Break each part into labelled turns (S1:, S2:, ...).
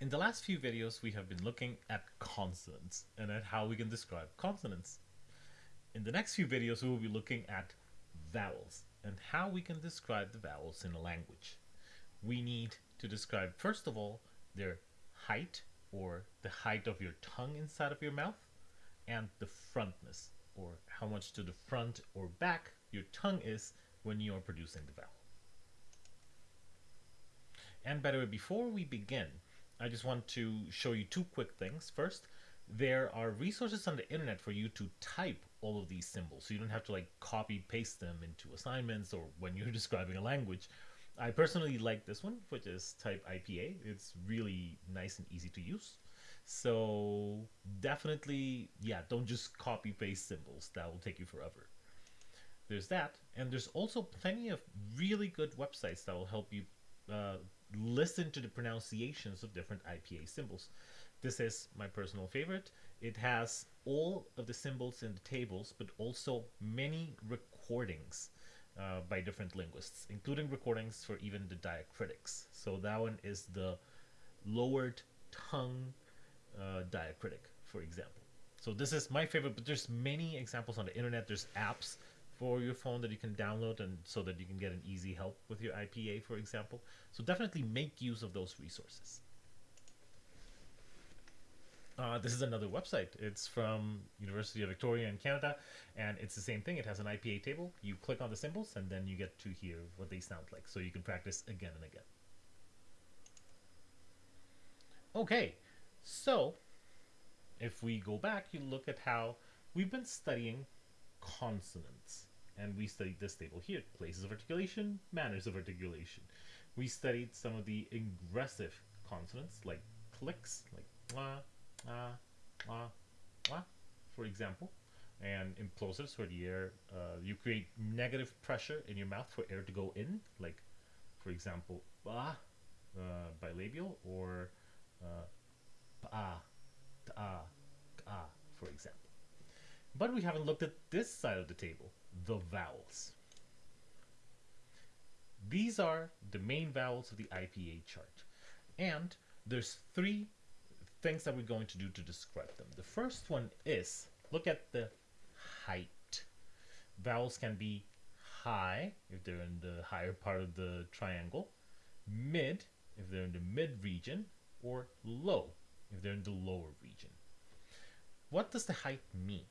S1: In the last few videos, we have been looking at consonants and at how we can describe consonants. In the next few videos, we will be looking at vowels and how we can describe the vowels in a language. We need to describe, first of all, their height or the height of your tongue inside of your mouth and the frontness or how much to the front or back your tongue is when you are producing the vowel. And by the way, before we begin, I just want to show you two quick things. First, there are resources on the internet for you to type all of these symbols. So you don't have to like copy paste them into assignments or when you're describing a language. I personally like this one, which is type IPA. It's really nice and easy to use. So definitely, yeah, don't just copy paste symbols. That will take you forever. There's that. And there's also plenty of really good websites that will help you uh, listen to the pronunciations of different IPA symbols. This is my personal favorite. It has all of the symbols in the tables, but also many recordings uh, by different linguists, including recordings for even the diacritics. So that one is the lowered tongue uh, diacritic, for example. So this is my favorite, but there's many examples on the internet. There's apps for your phone that you can download and so that you can get an easy help with your IPA, for example. So definitely make use of those resources. Uh, this is another website. It's from University of Victoria in Canada, and it's the same thing. It has an IPA table. You click on the symbols, and then you get to hear what they sound like, so you can practice again and again. Okay, so if we go back, you look at how we've been studying consonants and we studied this table here places of articulation manners of articulation. We studied some of the aggressive consonants like clicks like ah ah ah ah for example and implosives where the air uh, you create negative pressure in your mouth for air to go in like for example ah uh, bilabial or uh, ah ah for example. But we haven't looked at this side of the table the vowels. These are the main vowels of the IPA chart. And there's three things that we're going to do to describe them. The first one is, look at the height. Vowels can be high if they're in the higher part of the triangle, mid if they're in the mid region, or low if they're in the lower region. What does the height mean?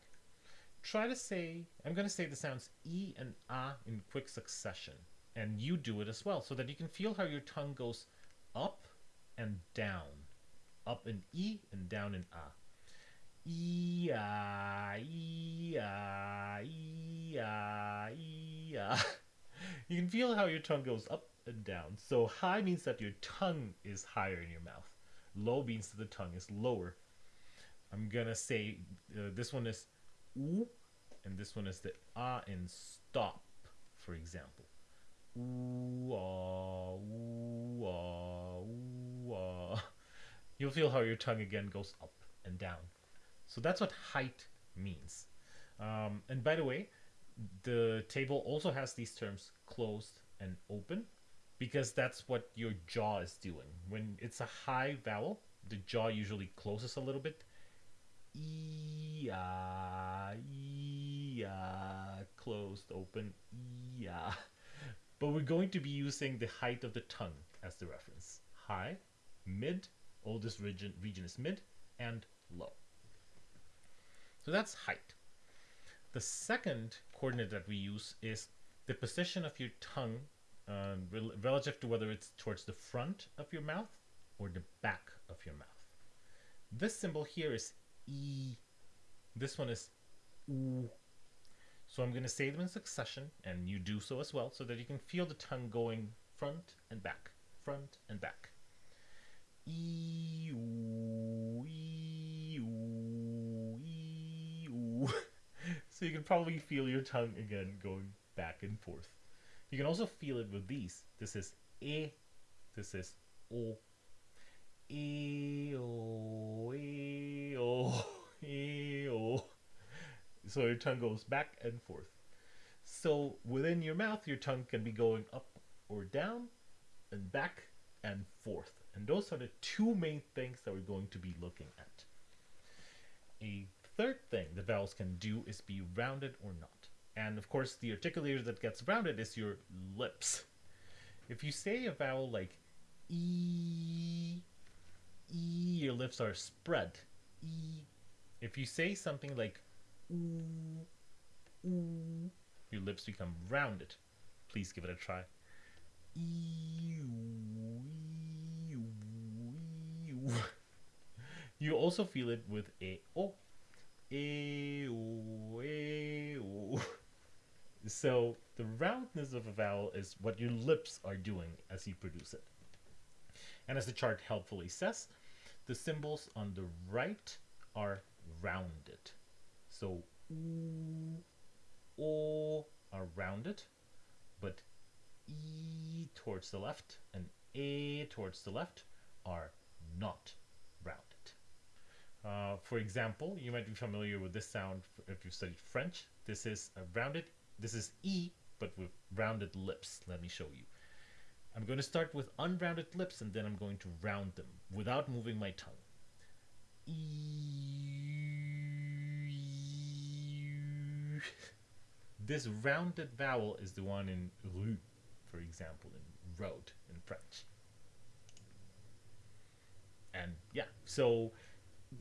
S1: Try to say, I'm going to say the sounds E and A in quick succession. And you do it as well, so that you can feel how your tongue goes up and down. Up in E and down in A. E A, E A, E A, E A. You can feel how your tongue goes up and down. So high means that your tongue is higher in your mouth. Low means that the tongue is lower. I'm gonna say uh, this one is oo, and this one is the ah in stop, for example. Ah, ah, ah. You'll feel how your tongue again goes up and down. So that's what height means. Um, and by the way, the table also has these terms closed and open because that's what your jaw is doing. When it's a high vowel, the jaw usually closes a little bit yeah, yeah, closed, open, yeah. But we're going to be using the height of the tongue as the reference. High, mid, oldest region, region is mid, and low. So that's height. The second coordinate that we use is the position of your tongue uh, rel relative to whether it's towards the front of your mouth or the back of your mouth. This symbol here is E. This one is U. So I'm going to say them in succession, and you do so as well, so that you can feel the tongue going front and back, front and back. E, E, E. So you can probably feel your tongue again going back and forth. You can also feel it with these. This is E, this is O, E-o, E-o, E-o. So your tongue goes back and forth. So within your mouth, your tongue can be going up or down and back and forth. And those are the two main things that we're going to be looking at. A third thing the vowels can do is be rounded or not. And of course, the articulator that gets rounded is your lips. If you say a vowel like E, E, your lips are spread. E. If you say something like oo, oo, your lips become rounded. Please give it a try. You also feel it with a o. So the roundness of a vowel is what your lips are doing as you produce it. And as the chart helpfully says, the symbols on the right are rounded. So oo, are rounded, but e towards the left and a towards the left are not rounded. Uh, for example, you might be familiar with this sound if you've studied French. This is a rounded, this is E, but with rounded lips. Let me show you. I'm going to start with unrounded lips and then I'm going to round them without moving my tongue. This rounded vowel is the one in rue, for example, in road in French. And yeah, so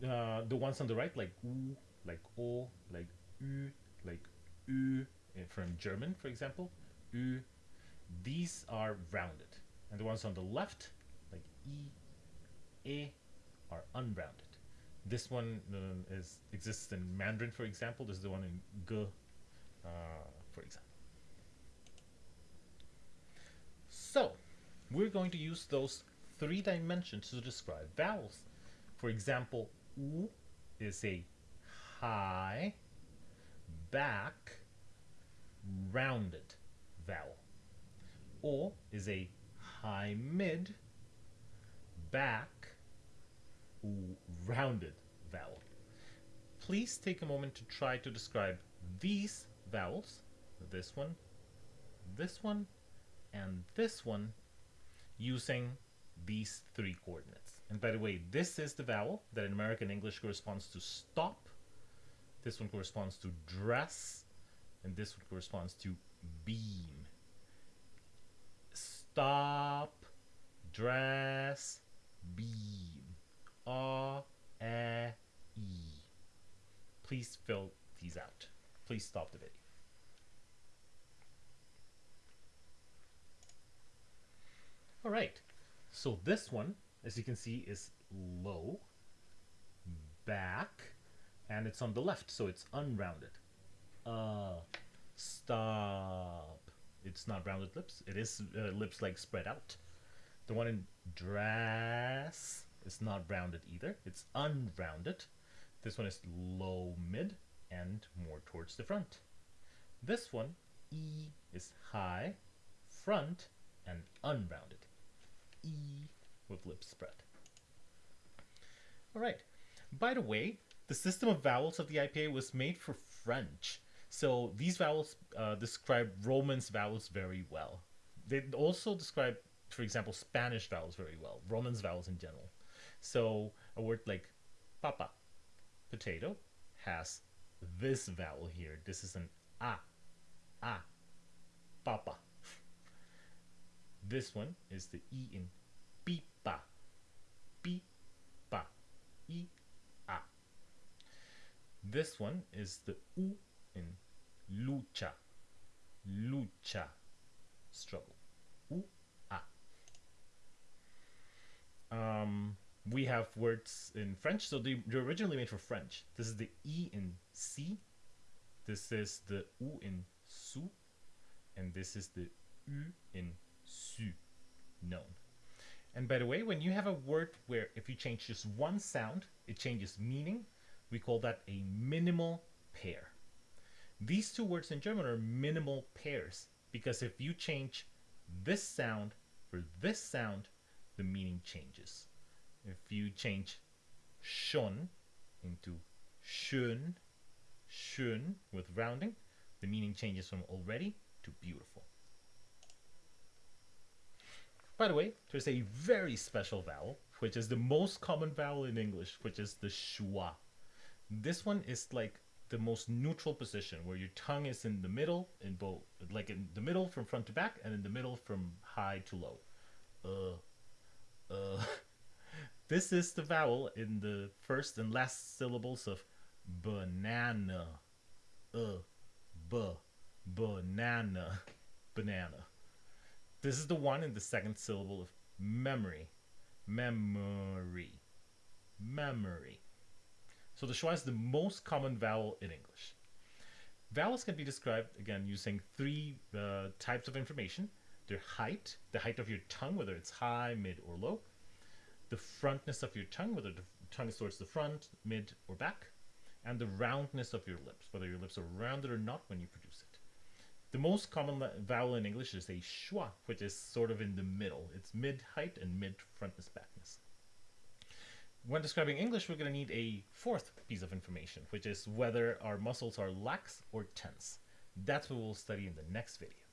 S1: uh, the ones on the right, like u, like o, like u, like u, eh, from German, for example, u, these are rounded. And the ones on the left, like e, e, are unrounded. This one uh, is exists in Mandarin, for example. This is the one in g, uh, for example. So, we're going to use those three dimensions to describe vowels. For example, U is a high, back, rounded vowel. O is a high mid, back, rounded vowel. Please take a moment to try to describe these vowels, this one, this one, and this one, using these three coordinates. And by the way, this is the vowel that in American English corresponds to stop. This one corresponds to dress. And this one corresponds to beam. Stop, dress, beam. A, E, E. Please fill these out. Please stop the video. All right, so this one as you can see, is low, back, and it's on the left, so it's unrounded. Uh, stop. It's not rounded lips. It is uh, lips like spread out. The one in dress is not rounded either. It's unrounded. This one is low mid and more towards the front. This one, E, is high, front, and unrounded. E with lips spread. All right. By the way, the system of vowels of the IPA was made for French. So these vowels uh, describe Romance vowels very well. They also describe, for example, Spanish vowels very well, Romance vowels in general. So a word like papa, potato, has this vowel here. This is an a, a, papa. This one is the e in pipa, pipa, i, a. This one is the u in lucha, lucha, struggle, u, a. Um, we have words in French, so they, they're originally made for French. This is the e in si, this is the u in su, and this is the u in su, known. And by the way, when you have a word where if you change just one sound, it changes meaning, we call that a minimal pair. These two words in German are minimal pairs because if you change this sound for this sound, the meaning changes. If you change schon into schön, schön with rounding, the meaning changes from already to beautiful. By the way, there's a very special vowel, which is the most common vowel in English, which is the schwa. This one is like the most neutral position where your tongue is in the middle in both like in the middle from front to back and in the middle from high to low uh uh this is the vowel in the first and last syllables of banana uh b banana banana this is the one in the second syllable of memory memory memory so the schwa is the most common vowel in English. Vowels can be described, again, using three uh, types of information. Their height, the height of your tongue, whether it's high, mid, or low. The frontness of your tongue, whether the tongue is towards the front, mid, or back. And the roundness of your lips, whether your lips are rounded or not when you produce it. The most common vowel in English is a schwa, which is sort of in the middle. It's mid height and mid frontness backness when describing English, we're going to need a fourth piece of information, which is whether our muscles are lax or tense. That's what we'll study in the next video.